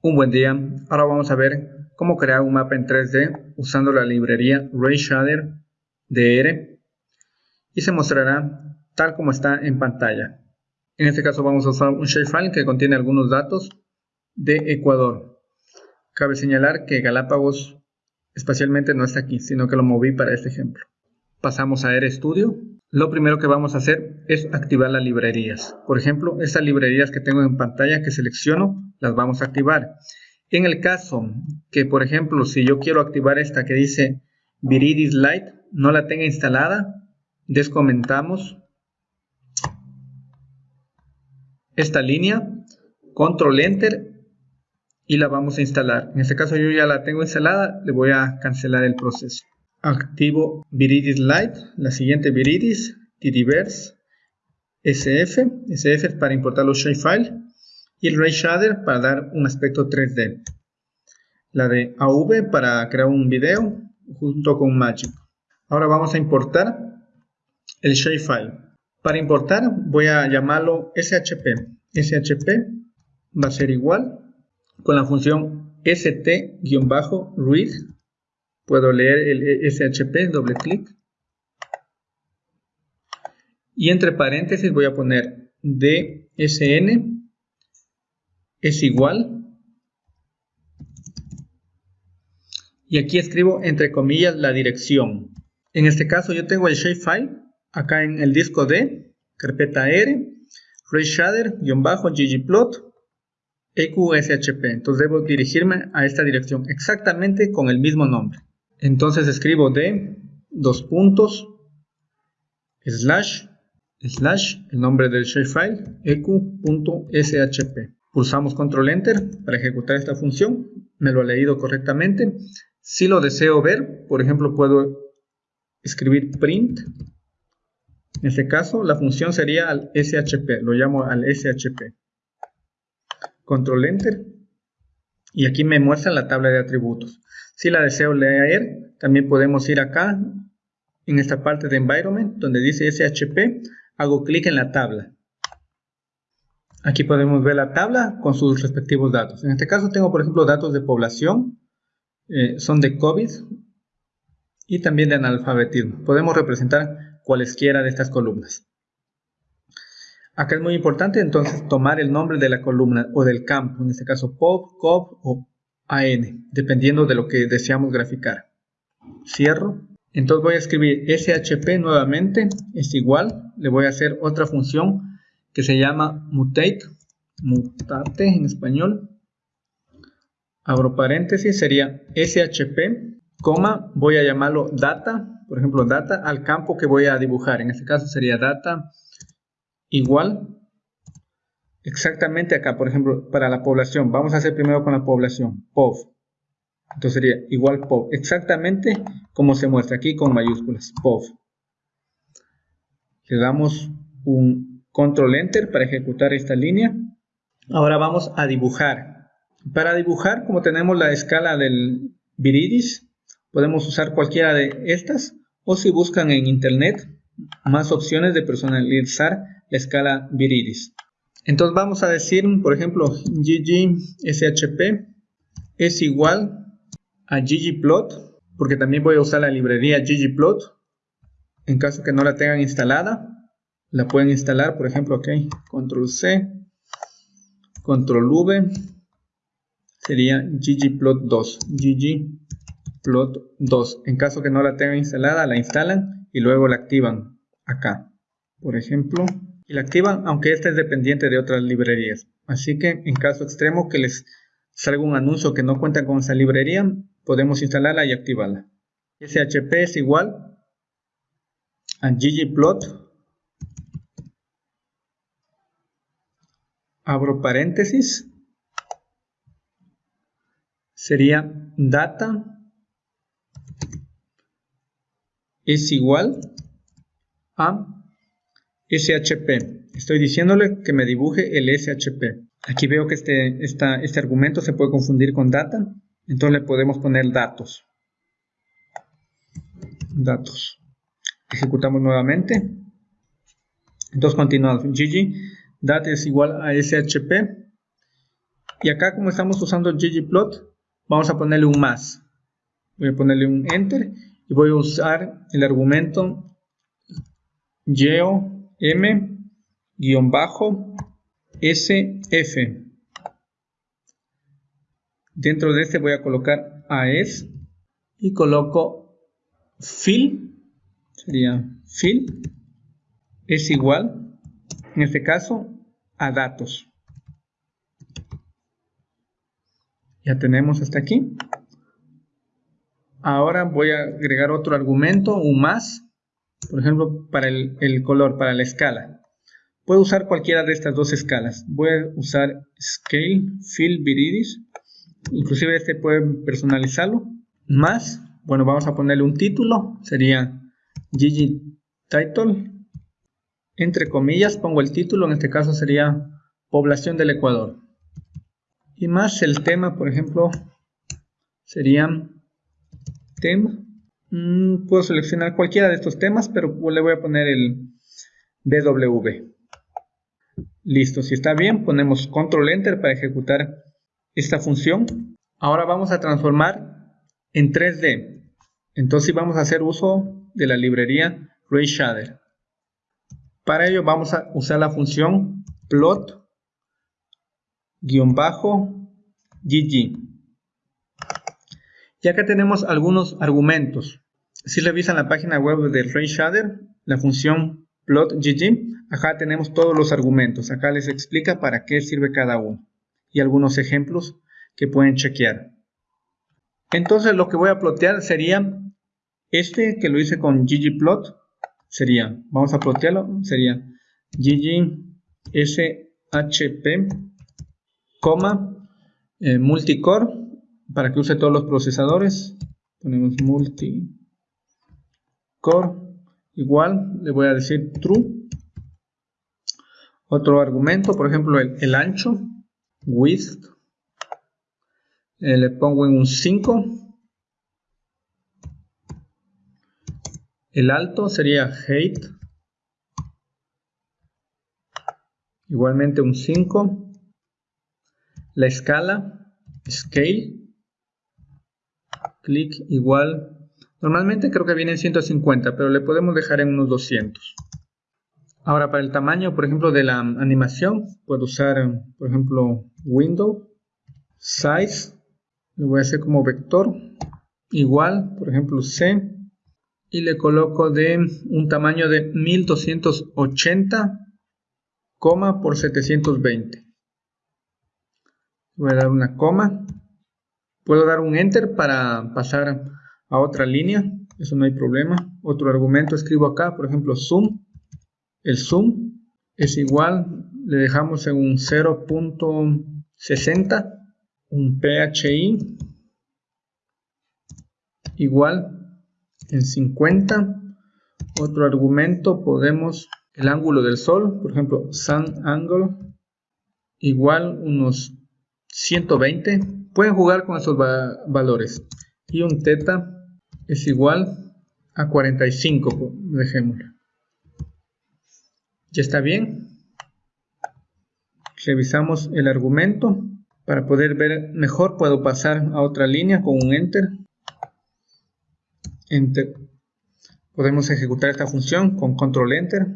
Un buen día, ahora vamos a ver cómo crear un mapa en 3D usando la librería Ray Shader DR y se mostrará tal como está en pantalla. En este caso vamos a usar un shapefile que contiene algunos datos de Ecuador. Cabe señalar que Galápagos espacialmente no está aquí, sino que lo moví para este ejemplo. Pasamos a RStudio lo primero que vamos a hacer es activar las librerías. Por ejemplo, estas librerías que tengo en pantalla que selecciono, las vamos a activar. En el caso que, por ejemplo, si yo quiero activar esta que dice Viridis Lite, no la tenga instalada, descomentamos esta línea, control enter y la vamos a instalar. En este caso yo ya la tengo instalada, le voy a cancelar el proceso activo Viridis Lite, la siguiente Viridis, Tdiverse, SF, SF para importar los shapefiles y el Ray Shader para dar un aspecto 3D. La de AV para crear un video junto con Magic. Ahora vamos a importar el shapefile. Para importar voy a llamarlo SHP. SHP va a ser igual con la función st-read Puedo leer el SHP, doble clic. Y entre paréntesis voy a poner DSN es igual. Y aquí escribo entre comillas la dirección. En este caso yo tengo el shapefile acá en el disco D, carpeta R, ray shader, bajo, ggplot, EQSHP. Entonces debo dirigirme a esta dirección exactamente con el mismo nombre. Entonces escribo de dos puntos slash slash el nombre del shapefile eq.shp. Pulsamos control enter para ejecutar esta función. Me lo ha leído correctamente. Si lo deseo ver, por ejemplo, puedo escribir print. En este caso, la función sería al shp. Lo llamo al shp. Control enter. Y aquí me muestra la tabla de atributos. Si la deseo leer, también podemos ir acá, en esta parte de Environment, donde dice SHP, hago clic en la tabla. Aquí podemos ver la tabla con sus respectivos datos. En este caso tengo, por ejemplo, datos de población, eh, son de COVID y también de analfabetismo. Podemos representar cualesquiera de estas columnas. Acá es muy importante entonces tomar el nombre de la columna o del campo, en este caso POV, COV o AN, dependiendo de lo que deseamos graficar. Cierro. Entonces voy a escribir SHP nuevamente, es igual, le voy a hacer otra función que se llama mutate, mutate en español. Abro paréntesis, sería SHP, coma, voy a llamarlo data, por ejemplo, data al campo que voy a dibujar. En este caso sería data igual exactamente acá, por ejemplo, para la población. Vamos a hacer primero con la población, POV. Entonces sería igual POV, exactamente como se muestra aquí con mayúsculas, POV. Le damos un control enter para ejecutar esta línea. Ahora vamos a dibujar. Para dibujar, como tenemos la escala del Viridis, podemos usar cualquiera de estas, o si buscan en internet, más opciones de personalizar la escala Viridis. Entonces vamos a decir, por ejemplo, ggshp es igual a ggplot, porque también voy a usar la librería ggplot. En caso que no la tengan instalada, la pueden instalar, por ejemplo, ok, control C, control V, sería ggplot2, ggplot2. En caso que no la tengan instalada, la instalan y luego la activan acá. Por ejemplo, y la activan aunque esta es dependiente de otras librerías. Así que en caso extremo que les salga un anuncio que no cuenta con esa librería, podemos instalarla y activarla. SHP es igual a ggplot. Abro paréntesis. Sería data es igual a SHP. Estoy diciéndole que me dibuje el SHP. Aquí veo que este, este argumento se puede confundir con data. Entonces le podemos poner datos. Datos. Ejecutamos nuevamente. Entonces continuamos. GG. Data es igual a SHP. Y acá como estamos usando ggplot, vamos a ponerle un más. Voy a ponerle un enter y voy a usar el argumento geo m guion bajo sf. Dentro de este voy a colocar AES y coloco fill, sería fill, es igual, en este caso, a datos. Ya tenemos hasta aquí. Ahora voy a agregar otro argumento, un más, por ejemplo, para el, color, para la escala. Puedo usar cualquiera de estas dos escalas. Voy a usar Scale, Fill, Viridis. Inclusive este puede personalizarlo. Más, bueno, vamos a ponerle un título. Sería Gigi Title. Entre comillas pongo el título. En este caso sería Población del Ecuador. Y más el tema, por ejemplo, sería tema. Mm, puedo seleccionar cualquiera de estos temas, pero le voy a poner el BW. Listo, si está bien, ponemos control enter para ejecutar esta función. Ahora vamos a transformar en 3D. Entonces vamos a hacer uso de la librería Ray Shader. Para ello vamos a usar la función plot gg. Y acá tenemos algunos argumentos. Si revisan la página web de Ray Shader, la función plot.gg, acá tenemos todos los argumentos. Acá les explica para qué sirve cada uno y algunos ejemplos que pueden chequear. Entonces lo que voy a plotear sería este que lo hice con ggplot. Sería, vamos a plotearlo, sería ggshp, coma, eh, multicore, para que use todos los procesadores. Ponemos multicore igual le voy a decir true otro argumento por ejemplo el, ancho width eh, le pongo en un 5 el alto sería height. Igualmente un 5 la escala scale. Clic igual. Normalmente creo que viene en 150, pero le podemos dejar en unos 200. Ahora para el tamaño, por ejemplo, de la animación, puedo usar, por ejemplo, window, size, lo voy a hacer como vector, igual, por ejemplo, C, y le coloco de un tamaño de 1280, por 720. Voy a dar una coma. Puedo dar un enter para pasar a otra línea, eso no hay problema. Otro argumento escribo acá, por ejemplo, zoom. El zoom es igual, le dejamos en un 0.60, un PHI igual en 50. Otro argumento podemos el ángulo del sol, por ejemplo, sun angle igual unos 120. Pueden jugar con esos valores. Y un teta es igual a 45, dejémoslo. ¿Ya está bien? Revisamos el argumento. Para poder ver mejor puedo pasar a otra línea con un Enter. Enter. Podemos ejecutar esta función con Control Enter.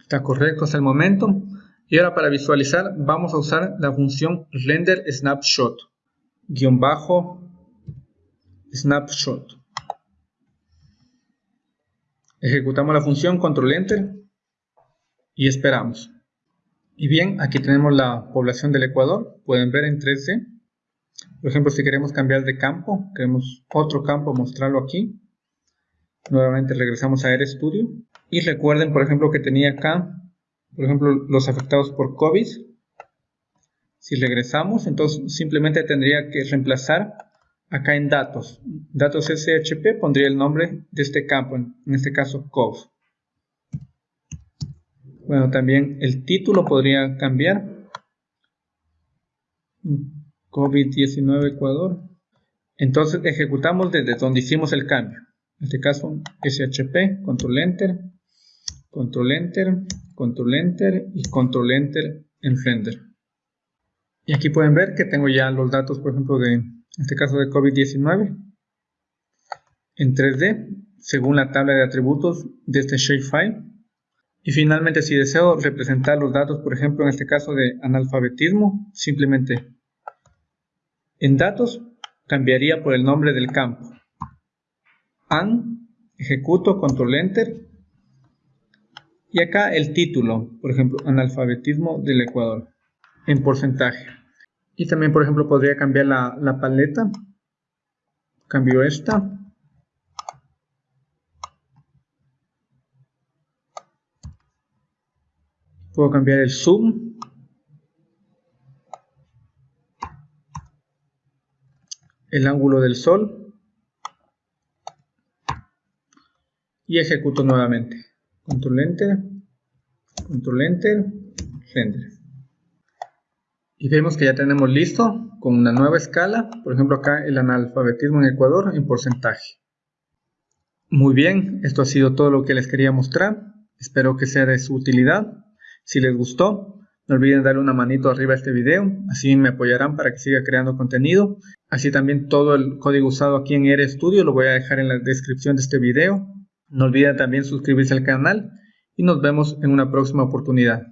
Está correcto hasta el momento. Y ahora para visualizar vamos a usar la función render snapshot guion bajo snapshot. Ejecutamos la función control enter y esperamos. Y bien, aquí tenemos la población del Ecuador, pueden ver en 3D. Por ejemplo, si queremos cambiar de campo, queremos otro campo, mostrarlo aquí. Nuevamente regresamos a RStudio. Y recuerden, por ejemplo, que tenía acá, por ejemplo, los afectados por COVID. Si regresamos, entonces simplemente tendría que reemplazar acá en datos, datos SHP pondría el nombre de este campo, en este caso COV. Bueno, también el título podría cambiar. COVID-19 Ecuador. Entonces ejecutamos desde donde hicimos el cambio. En este caso, SHP, control enter, control enter, control enter y control enter en render. Y aquí pueden ver que tengo ya los datos, por ejemplo, de en este caso de COVID-19 en 3D, según la tabla de atributos de este shapefile. Y finalmente, si deseo representar los datos, por ejemplo, en este caso de analfabetismo, simplemente en datos cambiaría por el nombre del campo. AN, ejecuto, control enter. Y acá el título, por ejemplo, analfabetismo del Ecuador, en porcentaje. Y también, por ejemplo, podría cambiar la, la paleta. Cambio esta. Puedo cambiar el zoom. El ángulo del sol. Y ejecuto nuevamente. Control Enter. Control Enter. Render. Y vemos que ya tenemos listo con una nueva escala, por ejemplo acá el analfabetismo en Ecuador en porcentaje. Muy bien, esto ha sido todo lo que les quería mostrar. Espero que sea de su utilidad. Si les gustó, no olviden darle una manito arriba a este video, así me apoyarán para que siga creando contenido. Así también todo el código usado aquí en RStudio lo voy a dejar en la descripción de este video. No olviden también suscribirse al canal y nos vemos en una próxima oportunidad.